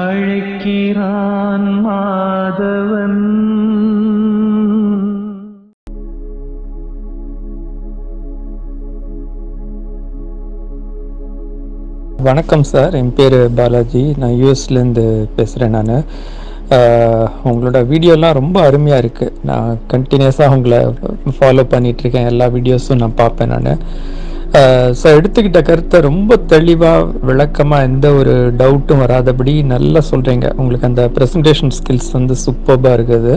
அழைக்கிறான் மாதவன். வணக்கம் சார். என் பேர் பாலாஜி. நான் யூஎஸ்லேருந்து பேசுகிறேன் நான். உங்களோட வீடியோலாம் ரொம்ப அருமையாக இருக்குது நான் கண்டினியூஸாக உங்களை ஃபாலோ பண்ணிகிட்ருக்கேன் எல்லா வீடியோஸும் நான் பார்ப்பேன் நான். ஸோ எடுத்துக்கிட்ட கருத்தை ரொம்ப தெளிவாக விளக்கமாக எந்த ஒரு டவுட்டும் வராதபடி நல்லா சொல்கிறீங்க உங்களுக்கு அந்த ப்ரெசன்டேஷன் ஸ்கில்ஸ் வந்து சூப்பராக இருக்குது.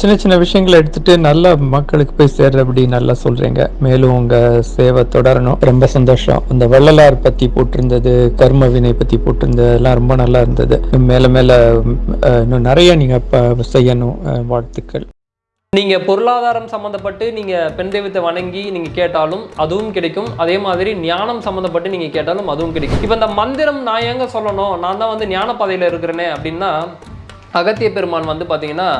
சின்ன சின்ன விஷயங்களை எடுத்துட்டு நல்லா மக்களுக்கு போய் சேர்றபடி நல்லா சொல்றீங்க. மேலும் உங்க சேவை தொடரணும். ரொம்ப சந்தோஷம். இந்த வள்ளலார் பத்தி போட்டிருந்தது கர்ம வினை பத்தி போட்டிருந்தது எல்லாம் ரொம்ப நல்லா இருந்தது. மேல மேல இன்னும் நிறைய நீங்க செய்யணும். வாழ்த்துக்கள். நீங்கள் பொருளாதாரம் சம்மந்தப்பட்டு நீங்கள் பெண் தெய்வத்தை வணங்கி நீங்கள் கேட்டாலும் அதுவும் கிடைக்கும். அதே மாதிரி ஞானம் சம்மந்தப்பட்டு நீங்கள் கேட்டாலும் அதுவும் கிடைக்கும். இப்போ இந்த மந்திரம் நான் எங்கே சொல்லணும்? நான் தான் வந்து ஞான பாதையில இருக்கிறேனே அப்படின்னா அகத்திய பெருமான் வந்து பார்த்தீங்கன்னா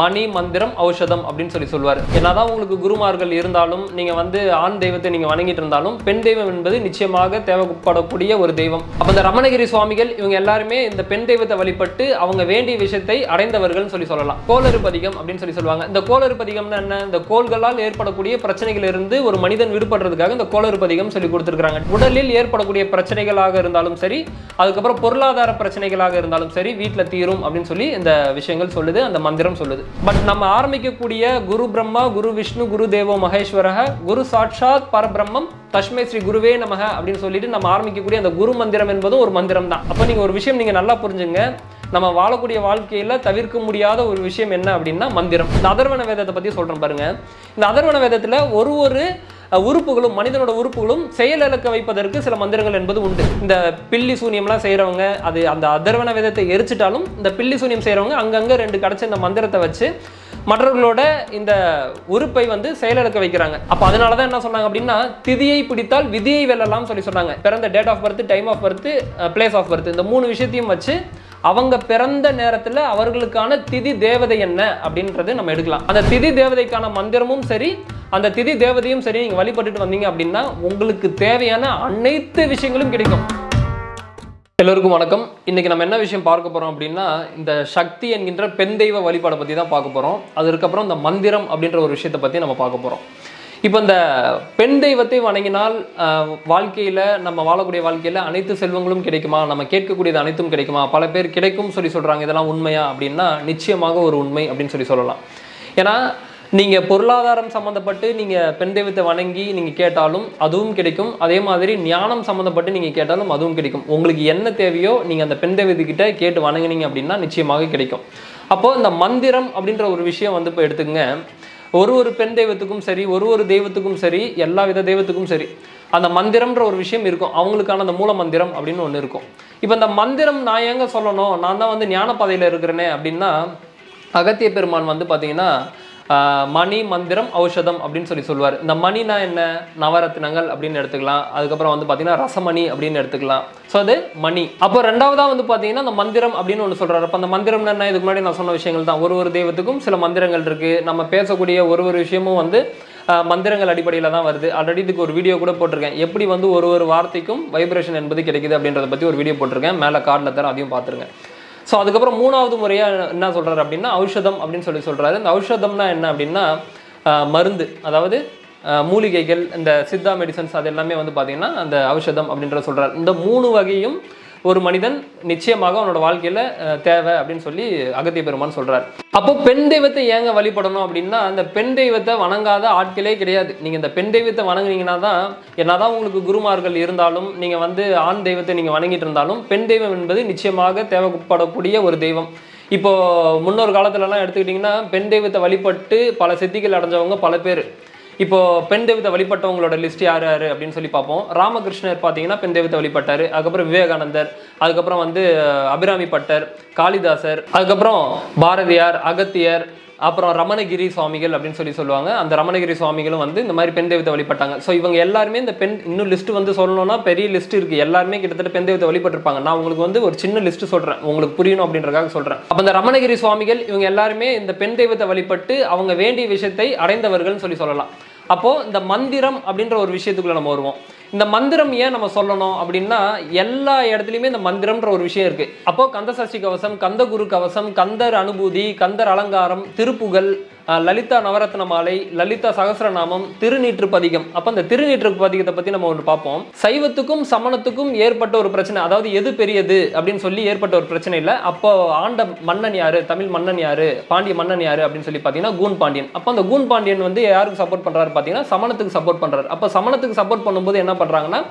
மணி மந்திரம் ஔஷதம் அப்படின்னு சொல்லி சொல்லுவார் என்னதான் உங்களுக்கு குருமார்கள் இருந்தாலும் நீங்க வந்து ஆண் தெய்வத்தை நீங்க வணங்கிட்டு இருந்தாலும் பெண் தெய்வம் என்பது நிச்சயமாக தேவைப்படக்கூடிய ஒரு தெய்வம். அப்ப இந்த ரமணகிரி சுவாமிகள் இவங்க எல்லாருமே இந்த பெண் தெய்வத்தை வழிபட்டு அவங்க வேண்டிய விஷயத்தை அடைந்தவர்கள்னு சொல்லி சொல்லலாம். கோளறு பதிகம் அப்படின்னு சொல்லி சொல்லுவாங்க. இந்த கோளறு பதிகம்னா என்ன? இந்த கோள்களால் ஏற்படக்கூடிய பிரச்சனைகளிலிருந்து ஒரு மனிதன் விடுபடுறதுக்காக இந்த கோளறு பதிகம் சொல்லி கொடுத்துருக்காங்க உடலில் ஏற்படக்கூடிய பிரச்சனைகளாக இருந்தாலும் சரி அதுக்கப்புறம் பொருளாதார பிரச்சனைகளாக இருந்தாலும் சரி வீட்டில் தீரும் அப்படின்னு சொல்லி இந்த விஷயங்கள் சொல்லுது அந்த மந்திரம். மந்திரம் சொல்லுது. பட் நம்ம ஆரம்பிக்கக்கூடிய குரு பிரம்மா குரு விஷ்ணு குரு தேவோ மகேஸ்வரக குரு சாட்சாத் பரபிரம்மம் தஷ்மை ஸ்ரீ குருவே நமக அப்படின்னு சொல்லிட்டு நம்ம ஆரம்பிக்கக்கூடிய அந்த குரு மந்திரம் என்பதும் ஒரு மந்திரம் தான். அப்போ நீங்கள் ஒரு விஷயம் நீங்கள் நல்லா புரிஞ்சுங்க. நம்ம வாழக்கூடிய வாழ்க்கையில் தவிர்க்க முடியாத ஒரு விஷயம் என்ன அப்படின்னா மந்திரம். இந்த அதர்வன வேதத்தை பற்றி சொல்கிறேன் பாருங்கள் இந்த அதர்வன வேதத்தில் ஒரு ஒரு உறுப்புகளும் மனிதனோட உறுப்புகளும் செயலிழக்க வைப்பதற்கு சில மந்திரங்கள் என்பது உண்டு. இந்த பில்லி சூனியம்லாம் செய்கிறவங்க அது அந்த அதர்வன வேதத்தை எரிச்சிட்டாலும் இந்த பில்லி சூனியம் செய்கிறவங்க அங்கங்கே ரெண்டு கிடச்ச இந்த மந்திரத்தை வச்சு மற்றவர்களோட இந்த உறுப்பை வந்து செயலிழக்க வைக்கிறாங்க. அப்போ அதனால தான் என்ன சொன்னாங்க அப்படின்னா திதியை பிடித்தால் விதியை வெல்லலாம் சொல்லி சொன்னாங்க. பிறந்த date of birth time of birth place of birth இந்த மூணு விஷயத்தையும் வச்சு அவங்க பிறந்த நேரத்தில் அவர்களுக்கான திதி தேவதை என்ன அப்படின்றது நம்ம எடுக்கலாம். அந்த திதி தேவதைக்கான மந்திரமும் சரி அந்த திதி தேவதையும் சரி நீங்கள் வழிபட்டுட்டு வந்தீங்க அப்படின்னா உங்களுக்கு தேவையான அனைத்து விஷயங்களும் கிடைக்கும். எல்லோருக்கும் வணக்கம். இன்னைக்கு நம்ம என்ன விஷயம் பார்க்க போறோம் அப்படின்னா இந்த சக்தி என்கின்ற பெண் தெய்வ வழிபாடை பத்தி தான் பார்க்க போறோம். அதுக்கப்புறம் இந்த மந்திரம் அப்படின்ற ஒரு விஷயத்தை பத்தி நம்ம பார்க்க போறோம். இப்போ இந்த பெண் தெய்வத்தை வணங்கினால் வாழ்க்கையில் நம்ம வாழக்கூடிய வாழ்க்கையில் அனைத்து செல்வங்களும் கிடைக்குமா? நம்ம கேட்கக்கூடியது அனைத்தும் கிடைக்குமா? பல பேர் கிடைக்கும் சொல்லி சொல்கிறாங்க இதெல்லாம் உண்மையா அப்படின்னா நிச்சயமாக ஒரு உண்மை அப்படின்னு சொல்லி சொல்லலாம். ஏன்னா நீங்கள் பொருளாதாரம் சம்மந்தப்பட்டு நீங்கள் பெண் தெய்வத்தை வணங்கி நீங்கள் கேட்டாலும் அதுவும் கிடைக்கும். அதே மாதிரி ஞானம் சம்மந்தப்பட்டு நீங்கள் கேட்டாலும் அதுவும் கிடைக்கும். உங்களுக்கு என்ன தேவையோ நீங்கள் அந்த பெண் தெய்வத்துக்கிட்ட கேட்டு வணங்குனீங்க அப்படின்னா நிச்சயமாக கிடைக்கும். அப்போது இந்த மந்திரம் அப்படின்ற ஒரு விஷயம் வந்து இப்போ எடுத்துக்கங்க. ஒரு ஒரு பெண் தெய்வத்துக்கும் சரி ஒரு ஒரு தெய்வத்துக்கும் சரி எல்லா வித தெய்வத்துக்கும் சரி அந்த மந்திரம்ன்ற ஒரு விஷயம் இருக்கும். அவங்களுக்கான அந்த மூல மந்திரம் அப்படின்னு ஒன்று இருக்கும். இப்போ இந்த மந்திரம் நான் எங்கே சொல்லணும்? நான் தான் வந்து ஞானப்பாதையில் இருக்கிறேனே அப்படின்னா அகத்திய பெருமான் வந்து பார்த்தீங்கன்னா மணி மந்திரம் ஔஷதம் அப்படின்னு சொல்லி சொல்லுவார். இந்த மணினா என்ன? நவரத்னங்கள் அப்படின்னு எடுத்துக்கலாம். அதுக்கப்புறம் வந்து பார்த்தீங்கன்னா ரசமணி அப்படின்னு எடுத்துக்கலாம். ஸோ அது மணி. அப்போ ரெண்டாவதாக வந்து பார்த்தீங்கன்னா அந்த மந்திரம் அப்படின்னு ஒன்று சொல்கிறார் அப்போ அந்த மந்திரம் என்ன? இதுக்கு முன்னாடி நான் சொன்ன விஷயங்கள் தான். ஒரு ஒரு தெய்வத்துக்கும் சில மந்திரங்கள் இருக்குது நம்ம பேசக்கூடிய ஒரு ஒரு விஷயமும் வந்து மந்திரங்கள் அடிப்படையில் தான் வருது. ஆல்ரெடி இதுக்கு ஒரு வீடியோ கூட போட்டிருக்கேன். எப்படி வந்து ஒரு ஒரு வார்த்தைக்கும் வைப்ரேஷன் என்பது கிடைக்குது அப்படின்றத பற்றி ஒரு வீடியோ போட்டிருக்கேன். மேலே கார்டில் தர அதையும் பார்த்துருங்க. ஸோ அதுக்கப்புறம் மூணாவது முறையாக என்ன சொல்றாரு அப்படின்னா ஔஷதம் அப்படின்னு சொல்லி சொல்றாரு. இந்த ஔஷதம்னா என்ன அப்படின்னா மருந்து. அதாவது மூலிகைகள் இந்த சித்தா மெடிசன்ஸ் அது எல்லாமே வந்து பார்த்தீங்கன்னா அந்த ஔஷதம் அப்படின்ற சொல்றாரு. இந்த மூணு வகையும் ஒரு மனிதன் நிச்சயமாக அவனோட வாழ்க்கையில தேவை அப்படின்னு சொல்லி அகத்திய பெருமான் சொல்றாரு. அப்போ பெண் தெய்வத்தை ஏங்க வழிபடணும் அப்படின்னா அந்த பெண் தெய்வத்தை வணங்காத ஆட்களே கிடையாது. நீங்க இந்த பெண் தெய்வத்தை வணங்குனீங்கன்னா தான் என்னதான் உங்களுக்கு குருமார்கள் இருந்தாலும் நீங்க வந்து ஆண் தெய்வத்தை நீங்க வணங்கிட்டு இருந்தாலும் பெண் தெய்வம் என்பது நிச்சயமாக தேவைப்படக்கூடிய ஒரு தெய்வம். இப்போ முன்னொரு காலத்துலலாம் எடுத்துக்கிட்டிங்கன்னா பெண் தெய்வத்தை வழிபட்டு பல சித்திகள் அடைஞ்சவங்க பல பேர். இப்போ பெண் தெய்வத்தை வழிபட்டவங்களோட லிஸ்ட் யார் யார் அப்படின்னு சொல்லி பார்ப்போம். ராமகிருஷ்ணர் பார்த்தீங்கன்னா பெண் தெய்வத்தை வழிபட்டார். அதுக்கப்புறம் விவேகானந்தர் அதுக்கப்புறம் வந்து அபிராமி பட்டர் காளிதாசர் அதுக்கப்புறம் பாரதியார் அகத்தியர் அப்புறம் ரமணகிரி சுவாமிகள் அப்படின்னு சொல்லி சொல்லுவாங்க. அந்த ரமணகிரி சுவாமிகளும் வந்து இந்த மாதிரி பெண் தெய்வத்தை வழிபட்டாங்க. ஸோ இவங்க எல்லாருமே இந்த பெண் இன்னும் லிஸ்ட் வந்து சொல்லணும்னா பெரிய லிஸ்ட் இருக்கு. எல்லாருமே கிட்டத்தட்ட பெண் தெய்வத்தை வழிபட்டிருப்பாங்க. நான் உங்களுக்கு வந்து ஒரு சின்ன லிஸ்ட் சொல்றேன். உங்களுக்கு புரியணும் அப்படின்றக்காக சொல்றேன். அப்போ இந்த ரமணகிரி சுவாமிகள் இவங்க எல்லாருமே இந்த பெண் தெய்வத்தை வழிபட்டு அவங்க வேண்டிய விஷயத்தை அடைந்தவர்கள்னு சொல்லி சொல்லலாம். அப்போது இந்த மந்திரம் அப்படின்ற ஒரு விஷயத்துக்குள்ள நம்ம வருவோம். இந்த மந்திரம் ஏன் நம்ம சொல்லணும் அப்படின்னா எல்லா இடத்துலையுமே இந்த மந்திரம்ன்ற ஒரு விஷயம் இருக்கு. அப்போது கந்தசஷ்டி கவசம் கந்த குரு கவசம் கந்தர் அனுபூதி கந்தர் அலங்காரம் திருப்புகழ் லலிதா நவரத்ன மாலை லலிதா சகஸ்ரநாமம் திருநீற்று பதிகம் அப்போ அந்த திருநீற்று பதிகத்தை பற்றி நம்ம ஒன்று பார்ப்போம். சைவத்துக்கும் சமணத்துக்கும் ஏற்பட்ட ஒரு பிரச்சனை அதாவது எது பெரியது அப்படின்னு சொல்லி ஏற்பட்ட ஒரு பிரச்சனை இல்லை. அப்போ ஆண்ட மன்னன் யாரு தமிழ் மன்னன் யாரு பாண்டிய மன்னன் யாரு அப்படின்னு சொல்லி பார்த்தீங்கன்னா கூன் பாண்டியன். அப்போ அந்த கூன் பாண்டியன் வந்து யாருக்கு சப்போர்ட் பண்ணுறாரு பார்த்தீங்கன்னா சமணத்துக்கு சப்போர்ட் பண்ணுறாரு அப்போ சமணத்துக்கு சப்போர்ட் பண்ணும்போது என்ன பண்ணுறாங்கன்னா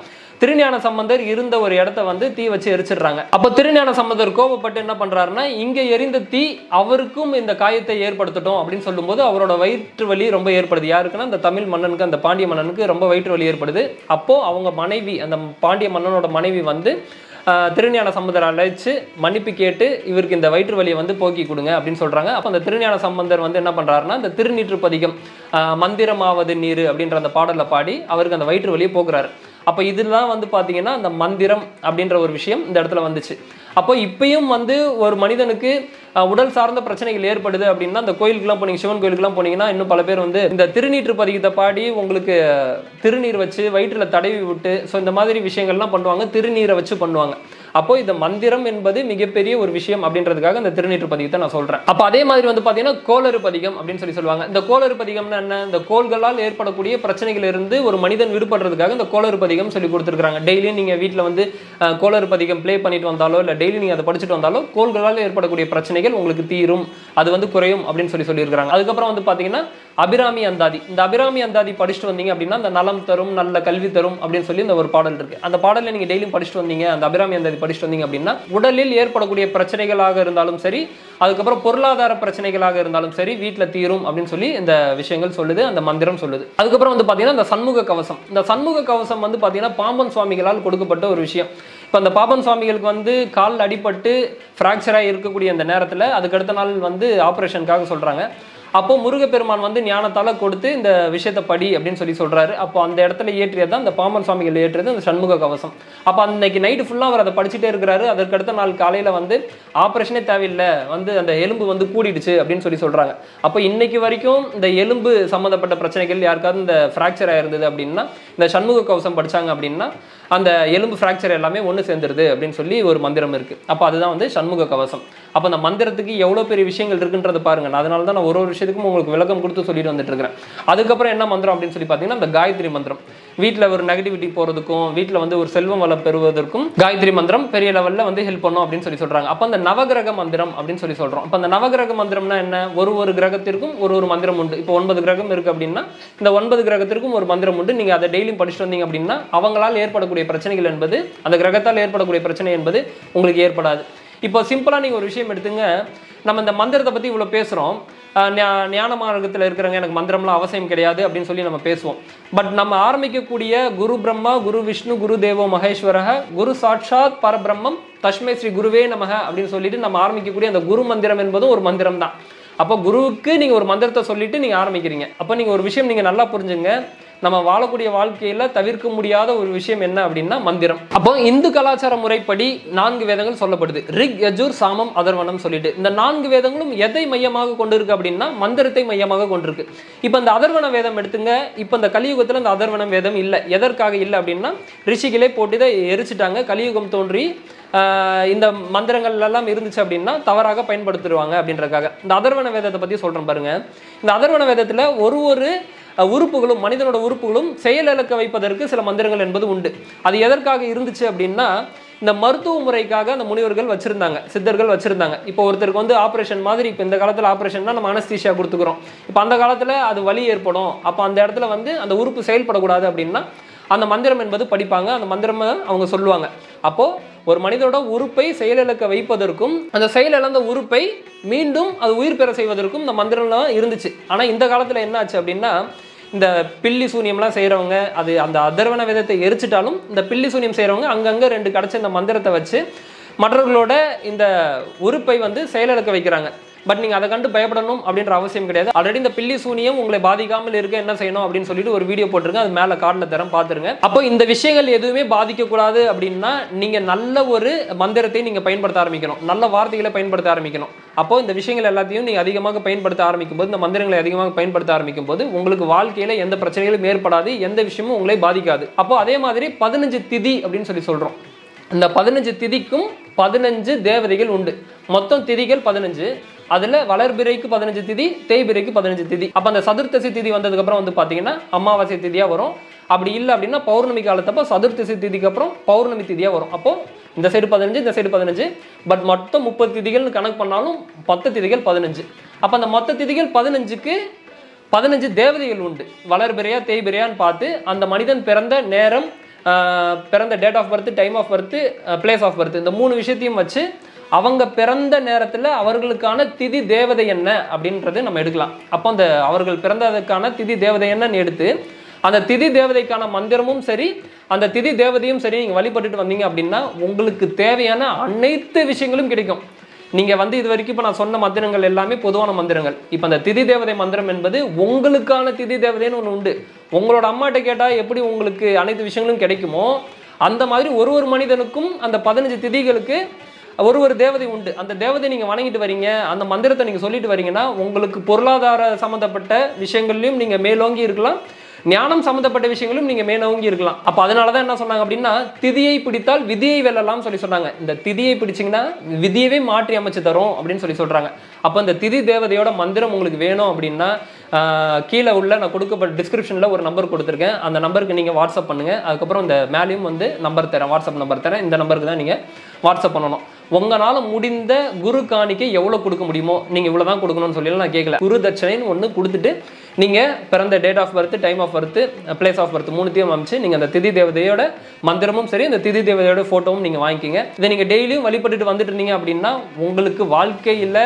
திருஞான சம்பந்தர் இருந்த ஒரு இடத்த வந்து தீ வச்சு எரிச்சிடுறாங்க. அப்போ திருஞான சம்பந்தர் கோபப்பட்டு என்ன பண்றாருன்னா இங்க எரிந்த தீ அவருக்கும் இந்த காயத்தை ஏற்படுத்தட்டும் அப்படின்னு சொல்லும்போது அவரோட வயிற்று வலி ரொம்ப ஏற்படுது. யாருக்குன்னா அந்த தமிழ் மன்னனுக்கு அந்த பாண்டிய மன்னனுக்கு ரொம்ப வயிற்று வலி ஏற்படுது. அப்போ அவங்க மனைவி அந்த பாண்டிய மன்னனோட மனைவி வந்து திருஞான சம்பந்தர் அழைச்சு மன்னிப்பு கேட்டு இவருக்கு இந்த வயிற்று வலியை வந்து போக்கி கொடுங்க அப்படின்னு சொல்றாங்க. அப்போ அந்த திருஞான சம்பந்தர் வந்து என்ன பண்றாருன்னா இந்த திருநீற்று பதிகம் மந்திரமாவது நீர் அப்படின்ற அந்த பாடலை பாடி அவருக்கு அந்த வயிற்று வலியை போக்குறாரு. அப்போ இதெல்லாம் வந்து பார்த்தீங்கன்னா அந்த மந்திரம் அப்படின்ற ஒரு விஷயம் இந்த இடத்துல வந்துச்சு. அப்போ இப்பயும் வந்து ஒரு மனிதனுக்கு உடல் சார்ந்த பிரச்சனைகள் ஏற்படுது அப்படின்னா அந்த கோயிலுக்குலாம் போனீங்க சிவன் கோயிலுக்குலாம் போனீங்கன்னா இன்னும் பல பேர் வந்து இந்த திருநீற்று பதிகத்தை பாடி உங்களுக்கு திருநீர் வச்சு வயிற்றில் தடவி விட்டு ஸோ இந்த மாதிரி விஷயங்கள்லாம் பண்ணுவாங்க திருநீரை வச்சு பண்ணுவாங்க. அப்போ இந்த மந்திரம் என்பது மிகப்பெரிய ஒரு விஷயம் அப்படின்றதுக்காக இந்த திருநீற்று பதிகத்தை நான் சொல்றேன். அப்போ அதே மாதிரி வந்து பார்த்தீங்கன்னா கோளறு பதிகம் அப்படின்னு சொல்லி சொல்லுவாங்க. இந்த கோளறு பதிகம்னா என்ன? இந்த கோள்களால் ஏற்படக்கூடிய பிரச்சனைகள் இருந்து ஒரு மனிதன் விடுபடுறதுக்காக இந்த கோளறு பதிகம் சொல்லி கொடுத்துருக்காங்க டெய்லியும் நீங்க வீட்டில் வந்து கோளறு பதிகம் ப்ளே பண்ணிட்டு வந்தாலோ இல்லை டெய்லி நீங்க அதை படிச்சுட்டு வந்தாலோ கோள்களால் ஏற்படக்கூடிய பிரச்சனைகள் உங்களுக்கு தீரும். அது வந்து குறையும் அப்படின்னு சொல்லி சொல்லியிருக்காங்க அதுக்கப்புறம் வந்து பார்த்தீங்கன்னா அபிராமி அந்தாதி. இந்த அபிராமி அந்தாதி படிச்சுட்டு வந்தீங்க அப்படின்னா அந்த நலம் தரும் நல்ல கல்வி தரும் அப்படின்னு சொல்லி இந்த ஒரு பாடல் இருக்கு. அந்த பாடலை நீங்க டெய்லியும் படிச்சுட்டு வந்தீங்க. அந்த அபிராமி அந்தாதி படிச்சுட்டு வந்தீங்க அப்படின்னா உடலில் ஏற்படக்கூடிய பிரச்சனைகளாக இருந்தாலும் சரி அதுக்கப்புறம் பொருளாதார பிரச்சனைகளாக இருந்தாலும் சரி வீட்டில் தீரும் அப்படின்னு சொல்லி இந்த விஷயங்கள் சொல்லுது அந்த மந்திரம் சொல்லுது. அதுக்கப்புறம் வந்து பார்த்தீங்கன்னா இந்த சண்முக கவசம். இந்த சண்முக கவசம் வந்து பார்த்தீங்கன்னா பாம்பன் சுவாமிகளால் கொடுக்கப்பட்ட ஒரு விஷயம். இப்போ அந்த பாபன் சுவாமிகளுக்கு வந்து கால் அடிபட்டு ஃப்ராக்சராக இருக்கக்கூடிய அந்த நேரத்தில் அதுக்கு அடுத்த நாள் வந்து ஆப்ரேஷனுக்காக சொல்கிறாங்க அப்போ முருகப்பெருமான் வந்து ஞானத்தால் கொடுத்து இந்த விஷயத்தை படி அப்படின்னு சொல்லி சொல்கிறாரு அப்போ அந்த இடத்துல ஏற்றியது தான் அந்த பாமன் சுவாமிகள் ஏற்றியது அந்த சண்முக கவசம். அப்போ அன்னைக்கு நைட்டு ஃபுல்லாக அவர் அதை படிச்சுட்டே இருக்கிறாரு. அதற்கு அடுத்த நாள் காலையில் வந்து ஆப்ரேஷனே தேவையில்லை. வந்து அந்த எலும்பு வந்து கூடிடுச்சு அப்படின்னு சொல்லி சொல்கிறாங்க அப்போ இன்னைக்கு வரைக்கும் இந்த எலும்பு சம்மந்தப்பட்ட பிரச்சனைகள் யாருக்காவது இந்த ஃப்ராக்சர் ஆயிருந்தது அப்படின்னா இந்த சண்முக கவசம் படிச்சாங்க அப்படின்னா அந்த எலும்பு ஃப்ராக்சர் எல்லாமே ஒன்று சேர்ந்துருது அப்படின்னு சொல்லி ஒரு மந்திரம் இருக்குது அப்போ அதுதான் வந்து சண்முக கவசம். அப்போ அந்த மந்திரத்துக்கு எவ்வளோ பெரிய விஷயங்கள் இருக்குன்றது பாருங்கள் அதனால தான் நான் ஒரு ஒரு விஷயத்துக்கும் உங்களுக்கு விளக்கம் கொடுத்து சொல்லிட்டு வந்துட்டு இருக்கிறேன். அதுக்கப்புறம் என்ன மந்திரம் அப்படின்னு சொல்லி பார்த்தீங்கன்னா அந்த காயத்ரி மந்திரம். வீட்டில் ஒரு நெகட்டிவிட்டி போகிறதுக்கும் வீட்டில் வந்து ஒரு செல்வம் வளம் பெறுவதற்கும் காயத்ரி மந்திரம் பெரிய லெவலில் வந்து ஹெல்ப் பண்ணும் அப்படின்னு சொல்லி சொல்கிறாங்க அப்போ அந்த நவகிரக மந்திரம் அப்படின்னு சொல்லி சொல்கிறோம் அப்போ அந்த நவகிரக மந்திரம்னா என்ன? ஒரு ஒரு கிரகத்திற்கும் ஒரு ஒரு மந்திரம் உண்டு. இப்போ ஒன்பது கிரகம் இருக்குது அப்படின்னா இந்த ஒன்பது கிரகத்திற்கும் ஒரு மந்திரம் உண்டு. நீங்கள் அதை டெய்லியும் படிச்சுட்டு வந்தீங்க அப்படின்னா அவங்களால் ஏற்படக்கூடிய பிரச்சனைகள் என்பது அந்த கிரகத்தால் ஏற்படக்கூடிய பிரச்சனை என்பது உங்களுக்கு ஏற்படாது. இப்போ சிம்பிளாக நீங்கள் ஒரு விஷயம் எடுத்துங்க. நம்ம இந்த மந்திரத்தை பற்றி இவ்வளோ பேசுகிறோம் ஞான மார்க்கத்தில் இருக்கிறவங்க எனக்கு மந்திரம்லாம் அவசியம் கிடையாது அப்படின்னு சொல்லி நம்ம பேசுவோம். பட் நம்ம ஆரம்பிக்கக்கூடிய குரு பிரம்மா குரு விஷ்ணு குரு தேவோ மகேஸ்வரக குரு சாட்சாத் பரபிரம்மம் தஷ்மை ஸ்ரீ குருவே நமக அப்படின்னு சொல்லிட்டு நம்ம ஆரம்பிக்கக்கூடிய அந்த குரு மந்திரம் என்பதும் ஒரு மந்திரம் தான் அப்போ குருவுக்கு நீங்கள் ஒரு மந்திரத்தை சொல்லிட்டு நீங்கள் ஆரம்பிக்கிறீங்க. அப்போ நீங்கள் ஒரு விஷயம் நீங்கள் நல்லா புரிஞ்சுங்க. நம்ம வாழக்கூடிய வாழ்க்கையில தவிர்க்க முடியாத ஒரு விஷயம் என்ன அப்படின்னா மந்திரம். அப்போ இந்து கலாச்சார முறைப்படி நான்கு வேதங்கள் சொல்லப்படுது. ரிக் யஜூர் சாமம் அதர்வனம் சொல்லிட்டு. இந்த நான்கு வேதங்களும் எதை மையமாக கொண்டிருக்கு அப்படின்னா மந்திரத்தை மையமாக கொண்டிருக்கு. இப்போ இந்த அதர்வன வேதம் எடுத்துங்க. இப்போ இந்த கலியுகத்தில் இந்த அதர்வனம் வேதம் இல்லை. எதற்காக இல்லை அப்படின்னா ரிஷிகளே போட்டு தான் எரிச்சிட்டாங்க. கலியுகம் தோன்றி இந்த மந்திரங்கள் எல்லாம் இருந்துச்சு அப்படின்னா தவறாக பயன்படுத்திடுவாங்க அப்படின்றதுக்காக. இந்த அதர்வன வேதத்தை பற்றி சொல்கிறேன் பாருங்கள் இந்த அதர்வன வேதத்தில் ஒரு ஒரு உறுப்புகளும் மனிதனோட உறுப்புகளும் செயலிழக்க வைப்பதற்கு சில மந்திரங்கள் என்பது உண்டு. அது எதற்காக இருந்துச்சு அப்படின்னா இந்த மருத்துவ முறைக்காக அந்த முனிவர்கள் வச்சிருந்தாங்க சித்தர்கள் வச்சிருந்தாங்க. இப்போ ஒருத்தருக்கு வந்து ஆப்ரேஷன் மாதிரி இப்போ இந்த காலத்தில் ஆப்ரேஷன்னா நம்ம அனஸ்தீஷியா கொடுத்துக்கிறோம். இப்போ அந்த காலத்தில் அது வலி ஏற்படும். அப்போ அந்த இடத்துல வந்து அந்த உறுப்பு செயல்படக்கூடாது அப்படின்னா அந்த மந்திரம் என்பது படிப்பாங்க. அந்த மந்திரம் அவங்க சொல்லுவாங்க. அப்போது ஒரு மனிதனோட உறுப்பை செயலிழக்க வைப்பதற்கும் அந்த செயலிழந்த உறுப்பை மீண்டும் அது உயிர் பெற செய்வதற்கும் இந்த மந்திரம்லாம் இருந்துச்சு. ஆனால் இந்த காலத்தில் என்ன ஆச்சு அப்படின்னா இந்த பில்லி சூனியம்லாம் செய்கிறவங்க அது அந்த அதர்வன விதத்தை எரிச்சிட்டாலும் இந்த பில்லி சூனியம் செய்கிறவங்க அங்கங்கே ரெண்டு கிடச்ச இந்த மந்திரத்தை வச்சு மற்றவர்களோட இந்த உறுப்பை வந்து செயலிழக்க வைக்கிறாங்க. பட் நீங்கள் அதை கண்டு பயப்படணும் அப்படின்ற அவசியம் கிடையாது. ஆல்ரெடி இந்த பில்லி சூனியம் உங்களை பாதிக்காமல் இருக்க என்ன செய்யணும் அப்படின்னு சொல்லிட்டு ஒரு வீடியோ போட்டிருக்கேன். அது மேலே கார்டில் தரம் பார்த்துருங்க அப்போ இந்த விஷயங்கள் எதுவுமே பாதிக்கக்கூடாது அப்படின்னா நீங்கள் நல்ல ஒரு மந்திரத்தை நீங்கள் பயன்படுத்த ஆரம்பிக்கணும். நல்ல வார்த்தைகளை பயன்படுத்த ஆரம்பிக்கணும். அப்போ இந்த விஷயங்கள் எல்லாத்தையும் நீங்கள் அதிகமாக பயன்படுத்த ஆரம்பிக்கும் போது இந்த மந்திரங்களை அதிகமாக பயன்படுத்த ஆரம்பிக்கும் போது உங்களுக்கு வாழ்க்கையில் எந்த பிரச்சனைகளும் ஏற்படாது எந்த விஷயமும் உங்களை பாதிக்காது. அப்போ அதே மாதிரி பதினஞ்சு திதி அப்படின்னு சொல்லி சொல்கிறோம் இந்த பதினஞ்சு திதிக்கும் பதினஞ்சு தேவதைகள் உண்டு. மொத்தம் திதிகள் பதினஞ்சு. அதில் வளர்பிறைக்கு பதினஞ்சு திதி தேய்பிறைக்கு பதினஞ்சு திதி. அப்போ அந்த சதுர்த்தசி திதி வந்ததுக்கப்புறம் வந்து பார்த்தீங்கன்னா அமாவாசை திதியாக வரும். அப்படி இல்லை அப்படின்னா பௌர்ணமி காலத்தப்போ சதுர்த்தசி திதிக்கு அப்புறம் பௌர்ணமி திதியாக வரும். அப்போ இந்த சைடு பதினஞ்சு இந்த சைடு பதினஞ்சு. பட் மொத்தம் முப்பது திதிகள்னு கணக்கு பண்ணாலும் பத்து திதிகள் பதினஞ்சு. அப்போ அந்த மொத்த திதிகள் பதினஞ்சுக்கு பதினஞ்சு தேவதைகள் உண்டு. வளர்பிறையா தேய்பிறையான்னு பார்த்து அந்த மனிதன் பிறந்த நேரம் பிறந்த date of birth time of birth place of birth இந்த மூணு விஷயத்தையும் வச்சு அவங்க பிறந்த நேரத்தில் அவர்களுக்கான திதி தேவதை என்ன அப்படின்றது நம்ம எடுக்கலாம். அப்போ அந்த அவர்கள் பிறந்ததுக்கான திதி தேவதை என்னன்னு எடுத்து அந்த திதி தேவதைக்கான மந்திரமும் சரி அந்த திதி தேவதையும் சரி நீங்கள் வழிபட்டுட்டு வந்தீங்க அப்படின்னா உங்களுக்கு தேவையான அனைத்து விஷயங்களும் கிடைக்கும். நீங்கள் வந்து இது வரைக்கும் இப்போ நான் சொன்ன மந்திரங்கள் எல்லாமே பொதுவான மந்திரங்கள். இப்போ அந்த திதி தேவதை மந்திரம் என்பது உங்களுக்கான திதி தேவதைன்னு ஒன்று உண்டு. உங்களோட அம்மாட்ட கேட்டால் எப்படி உங்களுக்கு அனைத்து விஷயங்களும் கிடைக்குமோ அந்த மாதிரி ஒரு ஒரு மனிதனுக்கும் அந்த பதினஞ்சு திதிகளுக்கு ஒரு ஒரு தேவதை உண்டு. அந்த தேவதை நீங்கள் வணங்கிட்டு வரீங்க அந்த மந்திரத்தை நீங்கள் சொல்லிட்டு வரீங்கன்னா உங்களுக்கு பொருளாதார சம்மந்தப்பட்ட விஷயங்கள்லையும் நீங்கள் மேலோங்கி இருக்கலாம். ஞானம் சம்மந்தப்பட்ட விஷயங்களும் நீங்கள் மேலோங்கி இருக்கலாம். அப்போ அதனால தான் என்ன சொன்னாங்க அப்படின்னா திதியை பிடித்தால் விதியை வெல்லலாம் சொல்லி சொன்னாங்க. இந்த திதியை பிடிச்சிங்கன்னா விதியவே மாற்றி அமைச்சு தரும் அப்படின்னு சொல்லி சொல்கிறாங்க அப்போ இந்த திதி தேவதையோட மந்திரம் உங்களுக்கு வேணும் அப்படின்னா கீழே உள்ள நான் கொடுக்கப்பட்ட டிஸ்கிரிப்ஷனில் ஒரு நம்பர் கொடுத்துருக்கேன். அந்த நம்பருக்கு நீங்கள் வாட்ஸ்அப் பண்ணுங்கள் அதுக்கப்புறம் இந்த மேலேயும் வந்து நம்பர் தரேன். வாட்ஸ்அப் நம்பர் தரேன். இந்த நம்பருக்கு தான் நீங்கள் வாட்ஸ்அப் பண்ணணும். உங்களால் முடிந்த குரு காணிக்கை எவ்வளோ கொடுக்க முடியுமோ நீங்கள் இவ்வளோ தான் கொடுக்கணும்னு சொல்லி நான் கேட்கல குரு தட்சணைன்னு ஒன்று கொடுத்துட்டு நீங்கள் பிறந்த date of birth time of birth place of birth மூணுத்தையும் அமைச்சு நீங்கள் அந்த திதி தேவதையோட மந்திரமும் சரி அந்த திதி தேவதையோட ஃபோட்டோவும் நீங்கள் வாங்கிக்கிங்க. இதை நீங்கள் டெய்லியும் வழிபட்டுட்டு வந்துட்டு இருந்தீங்க அப்படின்னா உங்களுக்கு வாழ்க்கையில்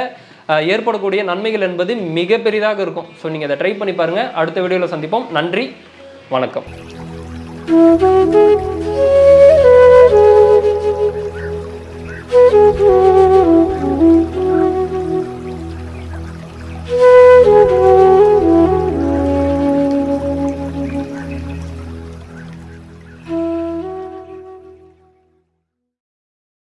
ஏற்படக்கூடிய நன்மைகள் என்பது மிக பெரிதாக இருக்கும். ஸோ நீங்கள் அதை ட்ரை பண்ணி பாருங்கள் அடுத்த வீடியோவில் சந்திப்போம். நன்றி. வணக்கம்.